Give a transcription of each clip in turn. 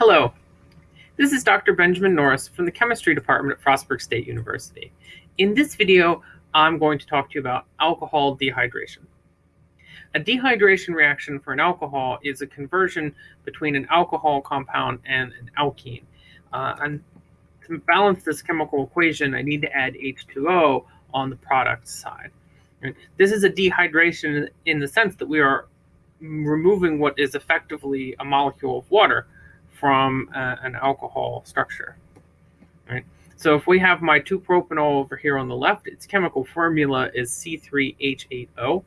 Hello, this is Dr. Benjamin Norris from the Chemistry Department at Frostburg State University. In this video, I'm going to talk to you about alcohol dehydration. A dehydration reaction for an alcohol is a conversion between an alcohol compound and an alkene. Uh, and to balance this chemical equation, I need to add H2O on the product side. This is a dehydration in the sense that we are removing what is effectively a molecule of water from uh, an alcohol structure. Right? So if we have my 2-propanol over here on the left, its chemical formula is C3H8O.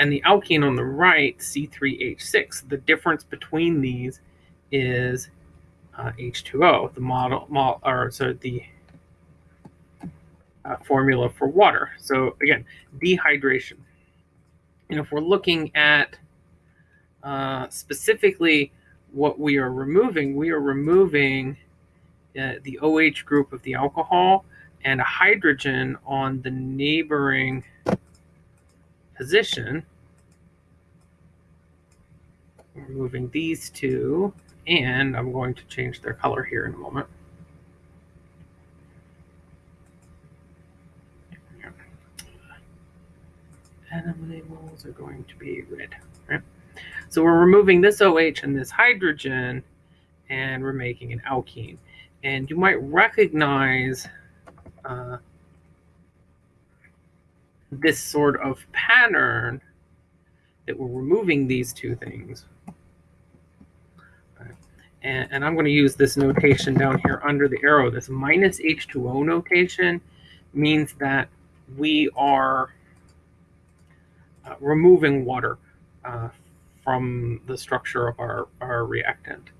And the alkene on the right, C3H6. The difference between these is uh, H2O, the model, model or so the uh, formula for water. So again, dehydration. And if we're looking at uh, specifically what we are removing, we are removing uh, the OH group of the alcohol and a hydrogen on the neighboring position. We're removing these two, and I'm going to change their color here in a moment. Atom labels are going to be red. Right? So we're removing this OH and this hydrogen, and we're making an alkene. And you might recognize uh, this sort of pattern that we're removing these two things. And, and, I'm going to use this notation down here under the arrow. This minus H2O notation means that we are uh, removing water uh, from the structure of our, our reactant.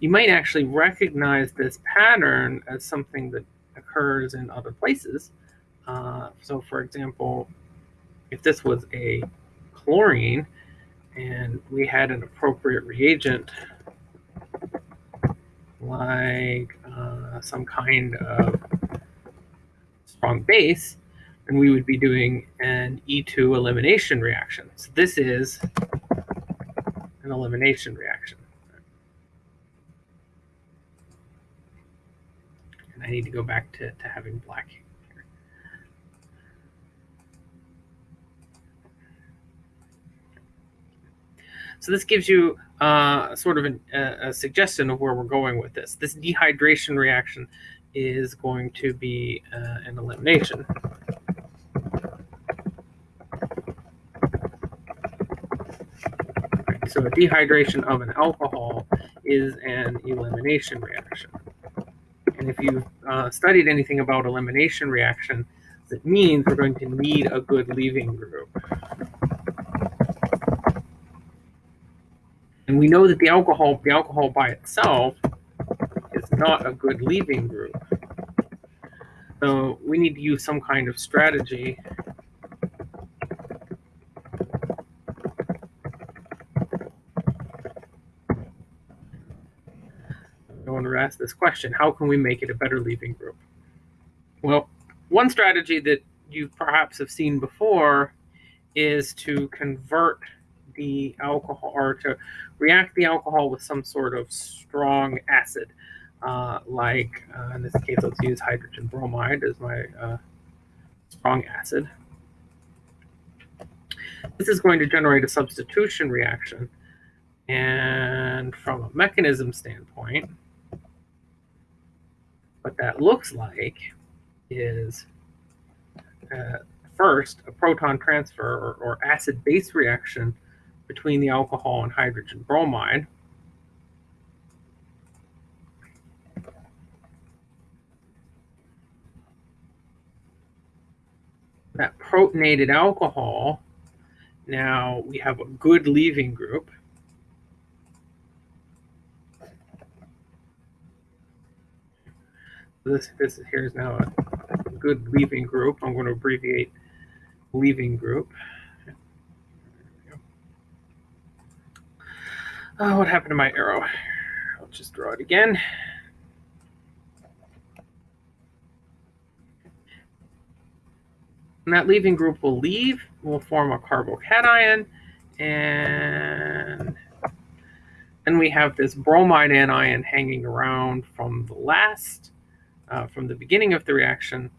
You might actually recognize this pattern as something that occurs in other places. Uh, so for example, if this was a chlorine and we had an appropriate reagent like uh, some kind of strong base, then we would be doing an E2 elimination reaction. So this is an elimination reaction. And I need to go back to, to having black here. So this gives you uh, sort of an, a, a suggestion of where we're going with this. This dehydration reaction is going to be uh, an elimination. So a dehydration of an alcohol is an elimination reaction. And if you've uh, studied anything about elimination reaction, it means we're going to need a good leaving group. And we know that the alcohol, the alcohol by itself is not a good leaving group. So we need to use some kind of strategy ask this question how can we make it a better leaving group? Well, one strategy that you perhaps have seen before is to convert the alcohol or to react the alcohol with some sort of strong acid. Uh, like uh, in this case, let's use hydrogen bromide as my uh, strong acid. This is going to generate a substitution reaction. And from a mechanism standpoint, what that looks like is uh, first a proton transfer or, or acid base reaction between the alcohol and hydrogen bromide. That protonated alcohol, now we have a good leaving group. This this here is now a good leaving group. I'm going to abbreviate leaving group. Oh, what happened to my arrow? I'll just draw it again. And that leaving group will leave, will form a carbocation, and Then we have this bromide anion hanging around from the last, uh, from the beginning of the reaction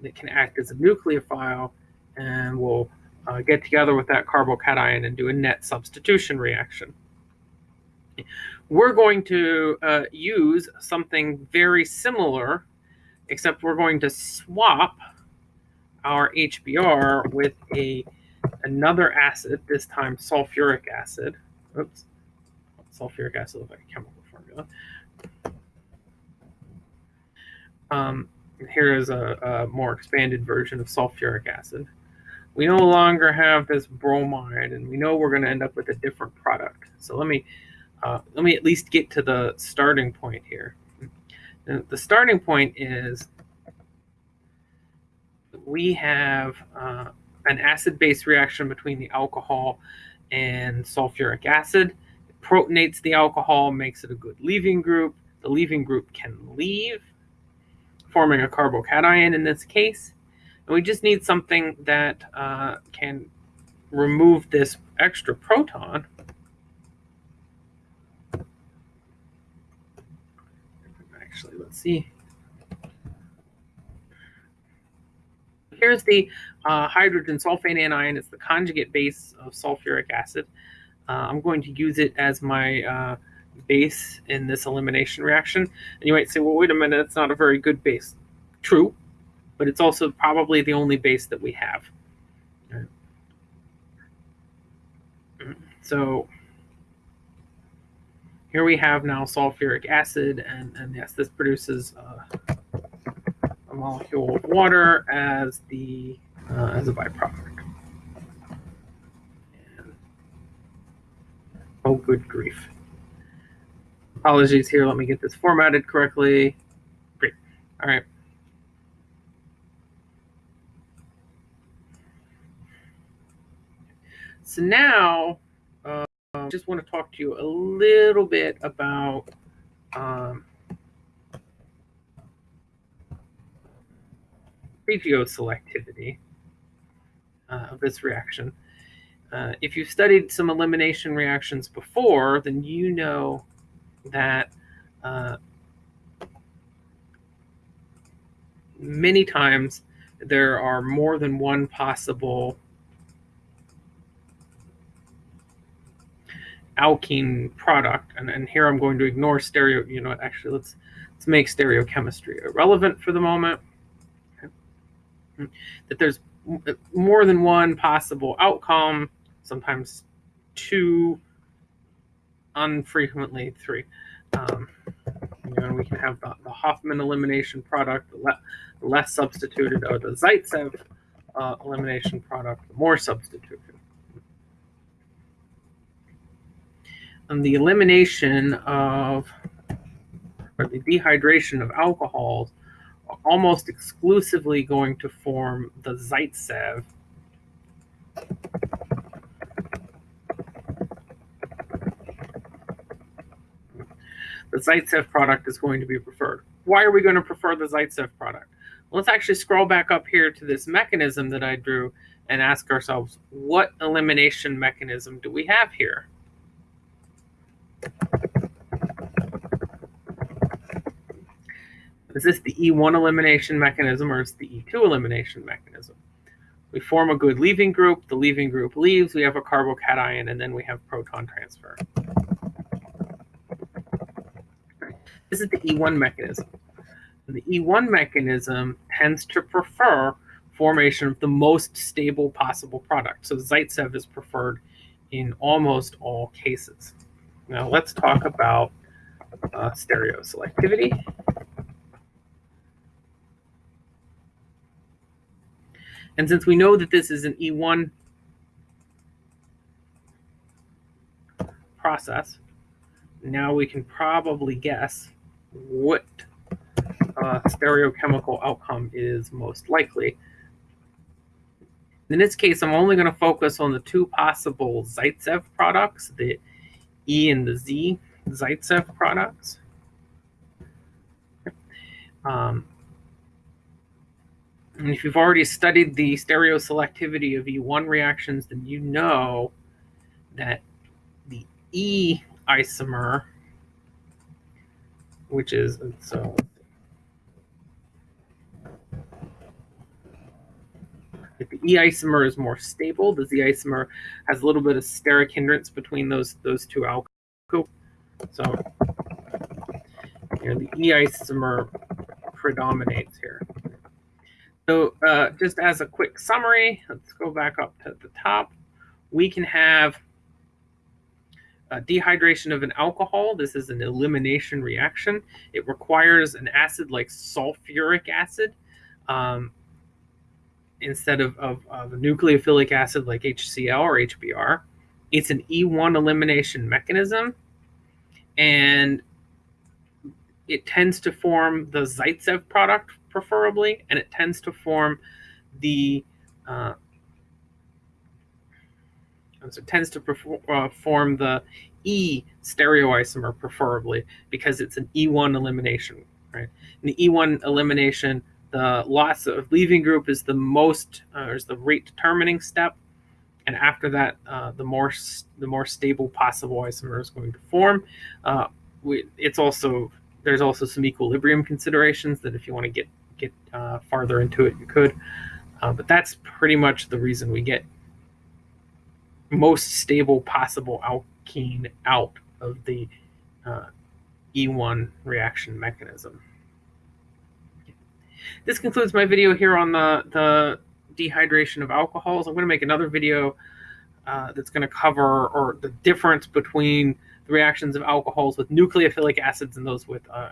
that can act as a nucleophile and will uh, get together with that carbocation and do a net substitution reaction. We're going to uh, use something very similar, except we're going to swap our HBr with a another acid, this time sulfuric acid. Oops, sulfuric acid looks like a chemical formula. Um, here is a, a more expanded version of sulfuric acid. We no longer have this bromide, and we know we're going to end up with a different product. So let me uh, let me at least get to the starting point here. The starting point is we have uh, an acid-base reaction between the alcohol and sulfuric acid. It protonates the alcohol, makes it a good leaving group. The leaving group can leave, forming a carbocation in this case. And we just need something that uh, can remove this extra proton. Actually, let's see. Here's the uh, hydrogen sulfate anion. It's the conjugate base of sulfuric acid. Uh, I'm going to use it as my uh, base in this elimination reaction. And you might say, well, wait a minute, it's not a very good base. True, but it's also probably the only base that we have. So here we have now sulfuric acid, and, and yes, this produces uh, a molecule of water as the uh, as a byproduct. And, oh, good grief. Apologies here. Let me get this formatted correctly. Great. All right. So now, uh, I just want to talk to you a little bit about um, regioselectivity uh, of this reaction. Uh, if you've studied some elimination reactions before, then you know that uh, many times there are more than one possible alkene product. And, and here I'm going to ignore stereo, you know, actually let's, let's make stereochemistry irrelevant for the moment. Okay. That there's more than one possible outcome, sometimes two, unfrequently three. Um, you know, we can have the, the Hofmann elimination product, the, le the less substituted, or the Zaitsev uh, elimination product, the more substituted. And the elimination of, or the dehydration of alcohols are almost exclusively going to form the Zaitsev. The Zaitsev product is going to be preferred. Why are we going to prefer the Zaitsev product? Let's actually scroll back up here to this mechanism that I drew and ask ourselves, what elimination mechanism do we have here? Is this the E1 elimination mechanism or is the E2 elimination mechanism? We form a good leaving group, the leaving group leaves, we have a carbocation, and then we have proton transfer. This is the E1 mechanism. the E1 mechanism tends to prefer formation of the most stable possible product. So Zaitsev is preferred in almost all cases. Now let's talk about uh, stereoselectivity. And since we know that this is an E1 process, now we can probably guess what uh, stereochemical outcome is most likely. In this case, I'm only going to focus on the two possible Zaitsev products, the E and the Z Zaitsev products. Um, and if you've already studied the stereoselectivity of E1 reactions, then you know that the E isomer, which is so. If the E isomer is more stable, the Z isomer has a little bit of steric hindrance between those those two alkyl. So the E isomer predominates here. So uh, just as a quick summary, let's go back up to the top. We can have dehydration of an alcohol. This is an elimination reaction. It requires an acid like sulfuric acid um, instead of, of, of, a nucleophilic acid like HCl or HBr. It's an E1 elimination mechanism. And it tends to form the Zaitsev product preferably, and it tends to form the uh, so it tends to uh, form the E stereoisomer preferably because it's an E1 elimination, right? In the E1 elimination, the loss of leaving group is the most, uh, is the rate determining step, and after that, uh, the more the more stable possible isomer is going to form. Uh, we, it's also there's also some equilibrium considerations that if you want to get get uh, farther into it, you could. Uh, but that's pretty much the reason we get most stable possible alkene out of the uh, E1 reaction mechanism. This concludes my video here on the, the dehydration of alcohols. I'm going to make another video uh, that's going to cover or the difference between the reactions of alcohols with nucleophilic acids and those with uh,